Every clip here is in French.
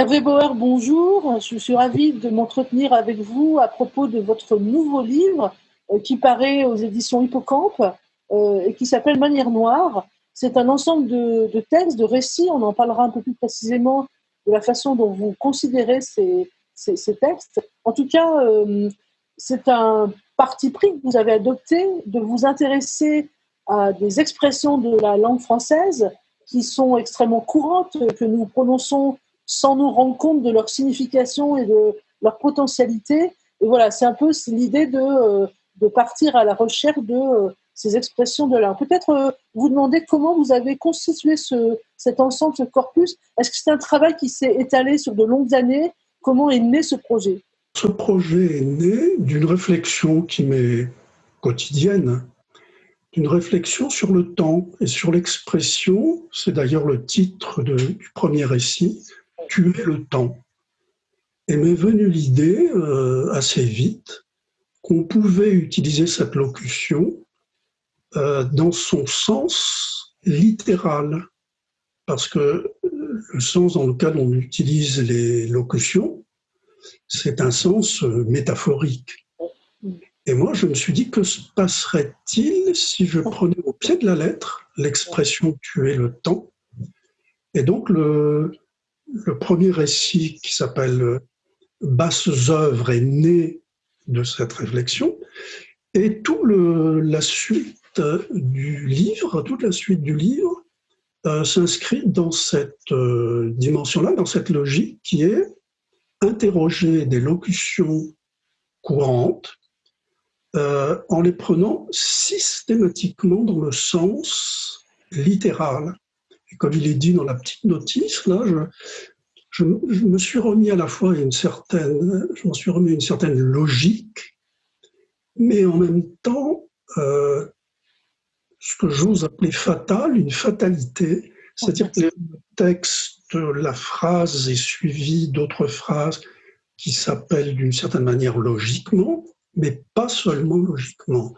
Hervé Bauer, bonjour. Je suis ravie de m'entretenir avec vous à propos de votre nouveau livre euh, qui paraît aux éditions Hippocampe euh, et qui s'appelle Manière Noire. C'est un ensemble de, textes, de récits. On en parlera un peu plus précisément de la façon dont vous considérez ces, textes. En tout cas, euh, c'est un parti pris que vous avez adopté de vous intéresser à des expressions de la langue française qui sont extrêmement courantes, que nous prononçons sans nous rendre compte de leur signification et de leur potentialité. Et voilà, c'est un peu l'idée de, euh, partir à la recherche de euh, ces expressions de l'art. Peut-être euh, vous demander comment vous avez constitué ce, cet ensemble, ce corpus. Est-ce que c'est un travail qui s'est étalé sur de longues années? Comment est né ce projet? Ce projet est né d'une réflexion qui m'est quotidienne, d'une réflexion sur le temps et sur l'expression. C'est d'ailleurs le titre du premier récit, tuer le temps. Et m'est venue l'idée euh, assez vite qu'on pouvait utiliser cette locution euh, dans son sens littéral. Parce que le sens dans lequel on utilise les locutions, c'est un sens euh, métaphorique. Et moi, je me suis dit, que se passerait-il si je prenais au pied de la lettre l'expression tuer le temps? Et donc, le, le premier récit qui s'appelle euh, Basses œuvres est né de cette réflexion et toute la suite du livre, toute la suite du livre euh, s'inscrit dans cette euh, dimension-là, dans cette logique qui est interroger des locutions courantes en les prenant systématiquement dans le sens littéral et comme il est dit dans la petite notice, là, je, me suis remis à la fois une certaine, je m'en suis remis une certaine logique, mais en même temps, euh, ce que j'ose appeler fatal, une fatalité, c'est-à-dire que le texte, la phrase est suivie d'autres phrases qui s'appellent d'une certaine manière logiquement, mais pas seulement logiquement.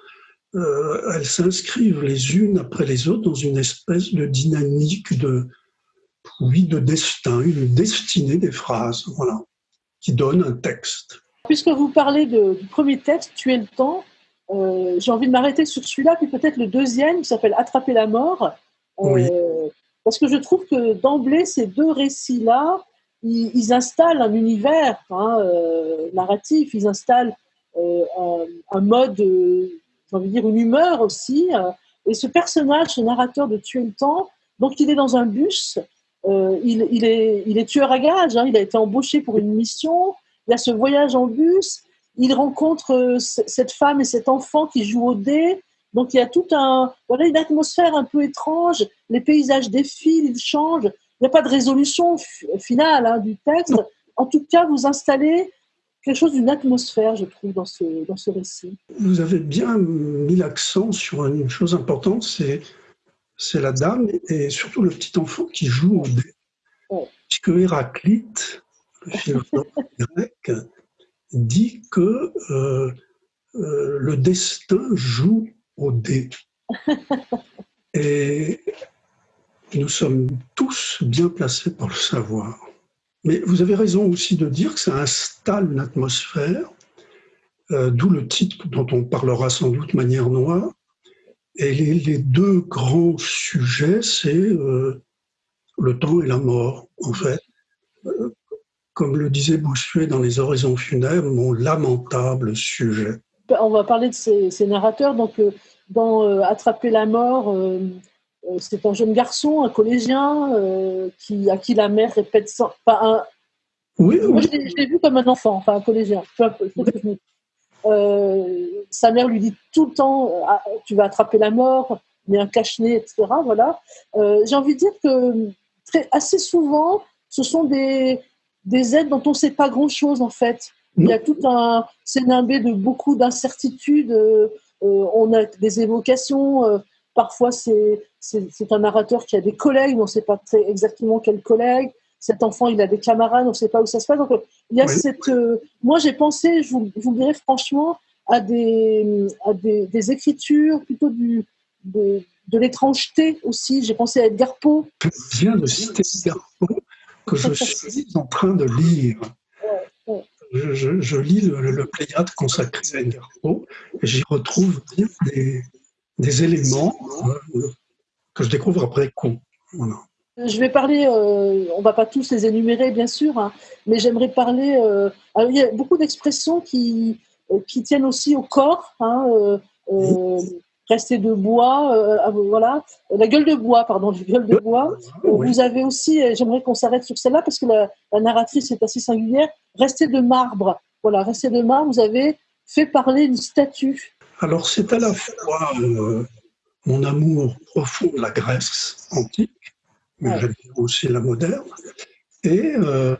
Euh, elles s'inscrivent les unes après les autres dans une espèce de dynamique de, oui, de destin, une destinée des phrases, voilà, qui donne un texte. Puisque vous parlez de, du premier texte, Tuer le temps, euh, j'ai envie de m'arrêter sur celui-là, puis peut-être le deuxième qui s'appelle Attraper la mort. Euh, parce que je trouve que d'emblée, ces deux récits-là, ils, installent un univers hein, narratif, ils installent un, un, mode j'ai envie dire, une humeur aussi. Euh, et ce personnage, ce narrateur de Tuer le temps, donc il est dans un bus, euh, il, est, tueur à gage, hein, il a été embauché pour une mission, il a ce voyage en bus, il rencontre euh, cette femme et cet enfant qui jouent au dé, donc il y a tout un, voilà, une atmosphère un peu étrange, les paysages défilent, ils changent, il n'y a pas de résolution finale hein, du texte. En tout cas, vous installez quelque chose d'une atmosphère, je trouve, dans ce, dans ce récit. Vous avez bien mis l'accent sur une chose importante, c'est, c'est la dame et surtout le petit enfant qui joue au dé. Puisque Héraclite, le philosophe grec, dit que euh, euh, le destin joue au dé. Et nous sommes tous bien placés pour le savoir. Mais vous avez raison aussi de dire que ça installe une atmosphère, euh, d'où le titre dont on parlera sans doute manière noire. Et les, deux grands sujets, c'est euh, le temps et la mort, en fait. Euh, comme le disait Bossuet dans Les oraisons funèbres, mon lamentable sujet. On va parler de ces, ces narrateurs. Donc, dans Attraper la mort, c'est un jeune garçon, un collégien, euh, qui, à qui la mère répète un, oui, Moi, je l'ai vu comme un enfant, enfin un collégien. Euh, sa mère lui dit tout le temps ah, Tu vas attraper la mort, mais un cache-nez, etc. Voilà. J'ai envie de dire que très, assez souvent, ce sont des, des aides dont on ne sait pas grand-chose, en fait. Il y a tout un. C'est nimbé de beaucoup d'incertitudes. on a des évocations Parfois, c'est un narrateur qui a des collègues, mais on ne sait pas très exactement quels collègues. Cet enfant, il a des camarades, on ne sait pas où ça se passe. Donc, il y a cette. Euh, moi, j'ai pensé, je vous, je vous dirais franchement, à des, à des, des écritures plutôt du, de, de l'étrangeté aussi. J'ai pensé à Edgar Poe. Je viens de citer Edgar Poe que je suis en train de lire. Je, lis le, Pléiade consacré à Engarco et j'y retrouve des, des éléments euh, que je découvre après coup. Je vais parler, euh, on ne va pas tous les énumérer bien sûr, hein, mais j'aimerais parler. Euh, il y a beaucoup d'expressions qui, qui tiennent aussi au corps. Hein, rester de bois, voilà, la gueule de bois, pardon, la gueule de bois. Vous avez aussi, j'aimerais qu'on s'arrête sur celle-là parce que la, la, narratrice est assez singulière, rester de marbre. Voilà, rester de marbre, vous avez fait parler une statue. Alors c'est à la fois euh, mon amour profond de la Grèce antique, mais j'aime aussi la moderne, et euh,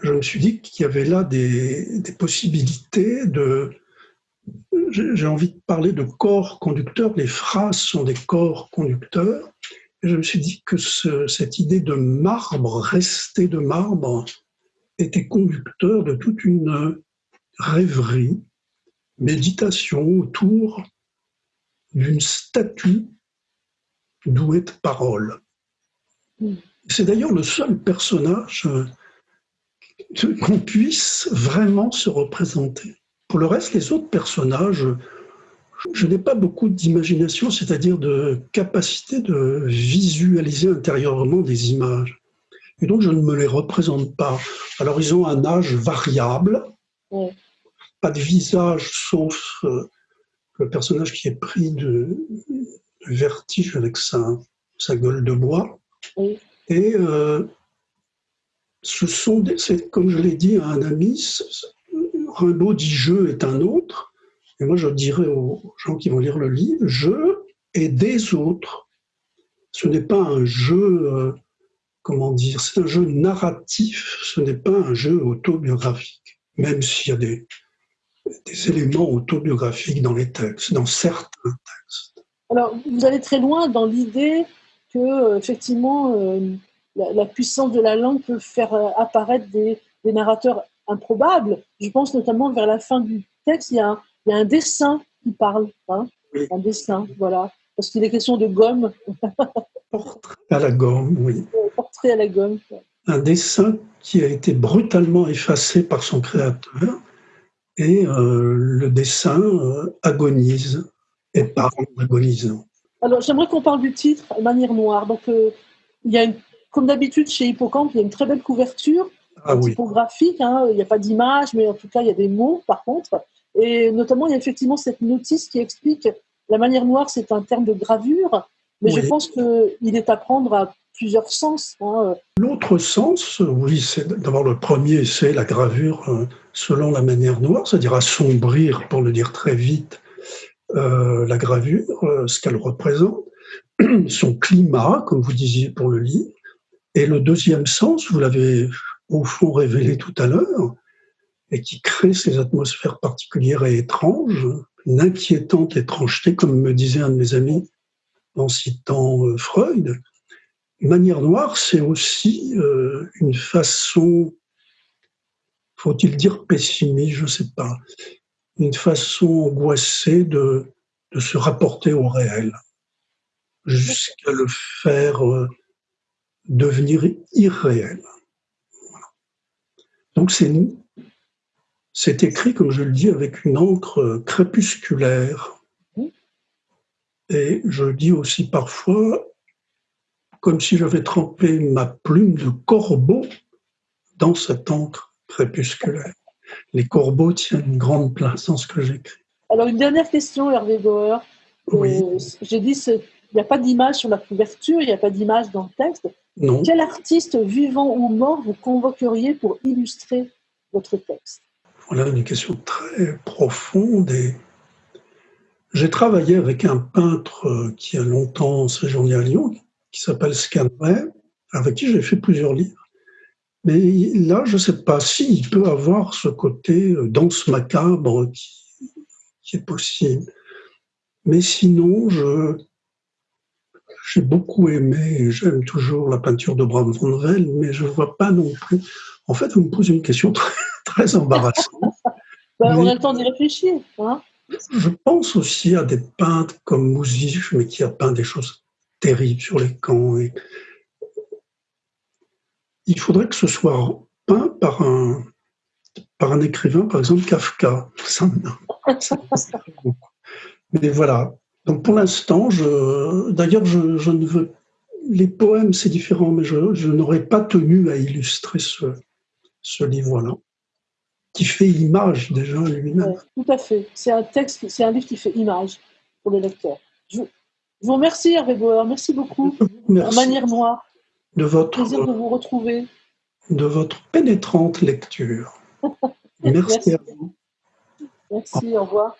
je me suis dit qu'il y avait là des, possibilités de... J'ai envie de parler de corps conducteurs, les phrases sont des corps conducteurs, et je me suis dit que cette idée de marbre, rester de marbre, était conducteur de toute une rêverie méditation autour d'une statue douée de paroles. C'est d'ailleurs le seul personnage euh, qu'on puisse vraiment se représenter. Pour le reste, les autres personnages, je n'ai pas beaucoup d'imagination, c'est-à-dire de capacité de visualiser intérieurement des images. Et donc, je ne me les représente pas. Alors, ils ont un âge variable pas de visage sauf euh, le personnage qui est pris de, vertige avec sa, sa, gueule de bois. Et euh, ce sont, c'est comme je l'ai dit à un ami, Rimbaud dit je est un autre. Et moi je dirais aux gens qui vont lire le livre, je et des autres. Ce n'est pas un jeu, euh, comment dire, c'est un jeu narratif, ce n'est pas un jeu autobiographique, même s'il y a des, des éléments autobiographiques dans les textes, dans certains textes. Alors, vous allez très loin dans l'idée que, euh, effectivement, euh, la, puissance de la langue peut faire euh, apparaître des, narrateurs improbables. Je pense notamment vers la fin du texte, il y a un, il y a un dessin qui parle, hein, un dessin, voilà, parce qu'il est question de gomme. Portrait à la gomme, oui. Portrait à la gomme. Un dessin qui a été brutalement effacé par son créateur et euh, le dessin euh, agonise et parle agonisant. Alors j'aimerais qu'on parle du titre, Manière Noire. Donc euh, il y a une, comme d'habitude chez Hippocampe, il y a une très belle couverture ah, typographique. Hein. il n'y a pas d'image, mais en tout cas il y a des mots par contre. Et notamment il y a effectivement cette notice qui explique la manière noire, c'est un terme de gravure, mais je pense qu'il est à prendre à plusieurs sens. Hein. L'autre sens, oui, c'est d'abord le premier, c'est la gravure euh, selon la manière noire, c'est-à-dire assombrir, pour le dire très vite, euh, la gravure, euh, ce qu'elle représente, son climat, comme vous disiez pour le livre. Et le deuxième sens, vous l'avez au fond révélé tout à l'heure, et qui crée ces atmosphères particulières et étranges, une inquiétante étrangeté, comme me disait un de mes amis en citant Freud, manière noire, c'est aussi euh, une façon, faut-il dire pessimiste, je ne sais pas, une façon angoissée de, se rapporter au réel, jusqu'à le faire euh, devenir irréel. Donc c'est c'est écrit, comme je le dis, avec une encre crépusculaire. Et je dis aussi parfois comme si j'avais trempé ma plume de corbeau dans cette encre crépusculaire. Les corbeaux tiennent une grande place dans ce que j'écris. Alors, une dernière question, Hervé Bauer. Euh, j'ai dit, il n'y a pas d'image sur la couverture, il n'y a pas d'image dans le texte. Non. Quel artiste, vivant ou mort, vous convoqueriez pour illustrer votre texte? Voilà une question très profonde et j'ai travaillé avec un peintre qui a longtemps séjourné à Lyon, qui s'appelle Scanway, avec qui j'ai fait plusieurs livres. Mais là, je ne sais pas s'il peut avoir ce côté euh, danse macabre qui, est possible. Mais sinon, je, j'ai beaucoup aimé j'aime toujours la peinture de Bram van Vel, mais je ne vois pas non plus. En fait, vous me posez une question très, très embarrassante. Ben, on a le temps d'y réfléchir. Hein je pense aussi à des peintres comme Mousich, mais qui a peint des choses terrible sur les camps. Il faudrait que ce soit peint par un, par un écrivain, par exemple Kafka. Ça, Mais voilà. Donc pour l'instant, d'ailleurs, je, je, ne veux. Les poèmes, c'est différent, mais je, je n'aurais pas tenu à illustrer ce, ce livre-là, qui fait image déjà lui-même. tout à fait. C'est un texte, c'est un livre qui fait image pour le lecteur. Je, vous remercie, Hervé Bauer. Merci beaucoup. Merci. En manière noire. De votre, plaisir de vous retrouver. De votre pénétrante lecture. Merci, Merci. à vous. Merci, au revoir.